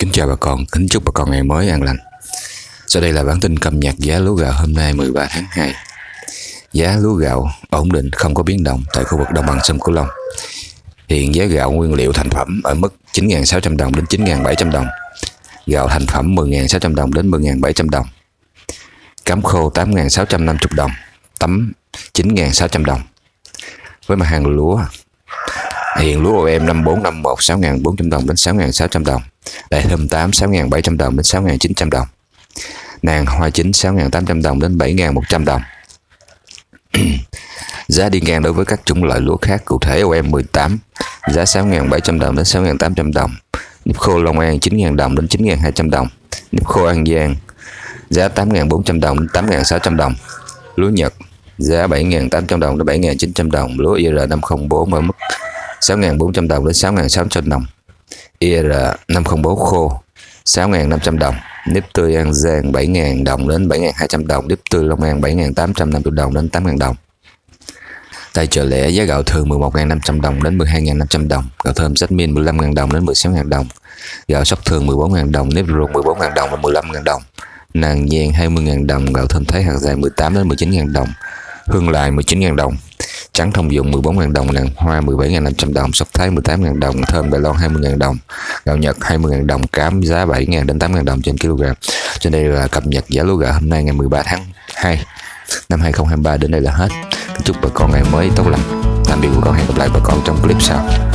Kính chào bà con, kính chúc bà con ngày mới an lành. Sau đây là bản tin cập nhật giá lúa gạo hôm nay 13 tháng 2. Giá lúa gạo ổn định không có biến động tại khu vực đồng bằng sông Cửu Long. Hiện giá gạo nguyên liệu thành phẩm ở mức 9.600 đồng đến 9.700 đồng. Gạo thành phẩm 10.600 đồng đến 10.700 đồng. Cám khô 8.650 đồng, tấm 9.600 đồng. Với mặt hàng lúa Hiện lúa OM 5451 6.400 đồng đến 6.600 đồng. Đại thơm 8 6.700 đồng đến 6.900 đồng. Nàng hoa chính 6.800 đồng đến 7.100 đồng. giá đi ngang đối với các chủng loại lúa khác cụ thể OM 18 giá 6.700 đồng đến 6.800 đồng. Nếp khô Long An 9.000 đồng đến 9.200 đồng. Nếp khô An Giang, giá 8.400 đồng đến 8.600 đồng. Lúa Nhật, giá 7.800 đồng đến 7.900 đồng. Lúa IR504 ở mức 6.400 đồng đến 6.600 đồng. IR 504 khô 6.500 đồng. Nếp tươi An Giang 7.000 đồng đến 7.200 đồng. Nếp tươi Long An 7.850 đồng đến 8.000 đồng. Tại chợ lẻ giá gạo thường 11.500 đồng đến 12.500 đồng, gạo thơm sách min 15.000 đồng đến 16.000 đồng, gạo sóc thường 14.000 đồng, nếp ruột 14.000 đồng đến 15.000 đồng, nàng giang 20.000 đồng, gạo thơm thái hạt dài 18 đến 19.000 đồng, hương lại 19.000 đồng, trắng thông dụng 14.000 đồng, nàng hoa 17.500 đồng, sóc thái 18.000 đồng, thơm Đài Loan 20.000 đồng, gạo Nhật 20.000 đồng, cám giá 7.000 đến 8.000 đồng trên kg. Trên đây là cập nhật giá lúa gạo hôm nay ngày 13 tháng 2 năm 2023 đến đây là hết. Chúc bà con ngày mới tốt lành. Tạm biệt bà con hẹn gặp lại bà con trong clip sau.